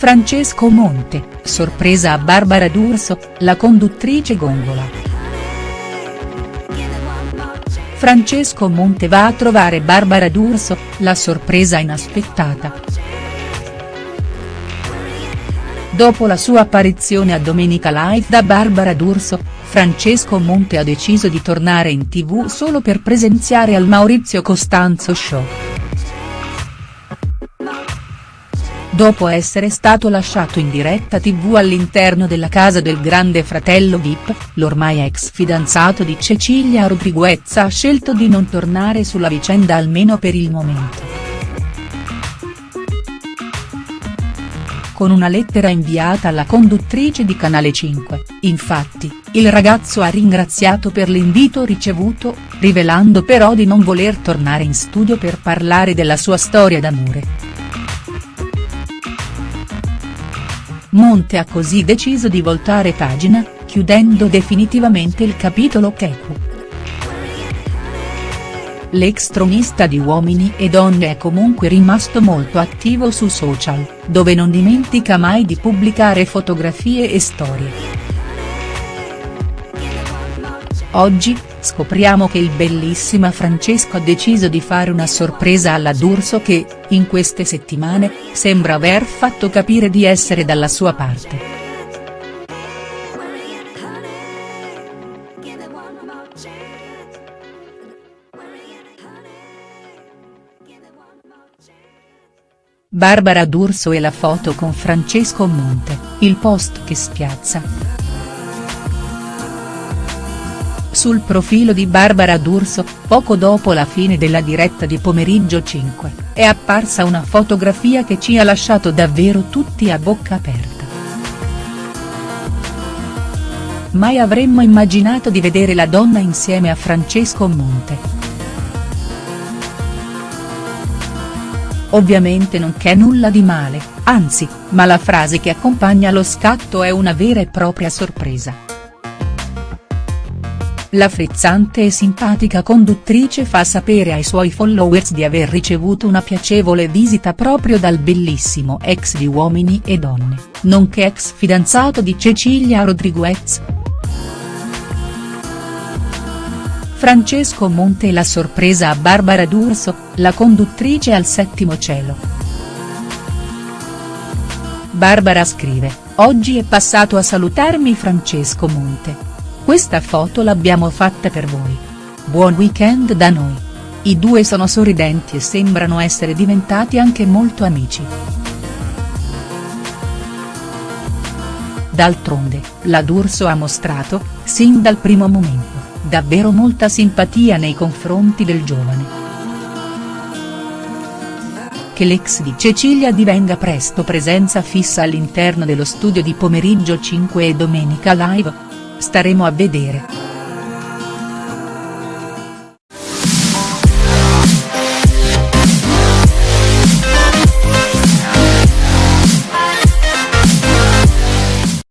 Francesco Monte, sorpresa a Barbara D'Urso, la conduttrice gongola. Francesco Monte va a trovare Barbara D'Urso, la sorpresa inaspettata. Dopo la sua apparizione a Domenica Live da Barbara D'Urso, Francesco Monte ha deciso di tornare in tv solo per presenziare al Maurizio Costanzo Show. Dopo essere stato lasciato in diretta tv all'interno della casa del grande fratello Vip, l'ormai ex fidanzato di Cecilia Rodriguez ha scelto di non tornare sulla vicenda almeno per il momento. Con una lettera inviata alla conduttrice di Canale 5, infatti, il ragazzo ha ringraziato per l'invito ricevuto, rivelando però di non voler tornare in studio per parlare della sua storia d'amore. Monte ha così deciso di voltare pagina, chiudendo definitivamente il capitolo Keku. L'ex tronista di Uomini e Donne è comunque rimasto molto attivo su social, dove non dimentica mai di pubblicare fotografie e storie. Oggi, scopriamo che il bellissima Francesco ha deciso di fare una sorpresa alla D'Urso che, in queste settimane, sembra aver fatto capire di essere dalla sua parte. Barbara D'Urso e la foto con Francesco Monte, il post che spiazza. Sul profilo di Barbara D'Urso, poco dopo la fine della diretta di Pomeriggio 5, è apparsa una fotografia che ci ha lasciato davvero tutti a bocca aperta. Mai avremmo immaginato di vedere la donna insieme a Francesco Monte. Ovviamente non c'è nulla di male, anzi, ma la frase che accompagna lo scatto è una vera e propria sorpresa. La frizzante e simpatica conduttrice fa sapere ai suoi followers di aver ricevuto una piacevole visita proprio dal bellissimo ex di Uomini e Donne, nonché ex fidanzato di Cecilia Rodriguez. Francesco Monte e la sorpresa a Barbara D'Urso, la conduttrice al settimo cielo. Barbara scrive, oggi è passato a salutarmi Francesco Monte. Questa foto l'abbiamo fatta per voi. Buon weekend da noi. I due sono sorridenti e sembrano essere diventati anche molto amici. D'altronde, la D'Urso ha mostrato, sin dal primo momento, davvero molta simpatia nei confronti del giovane. Che l'ex di Cecilia divenga presto presenza fissa all'interno dello studio di pomeriggio 5 e domenica live? Staremo a vedere.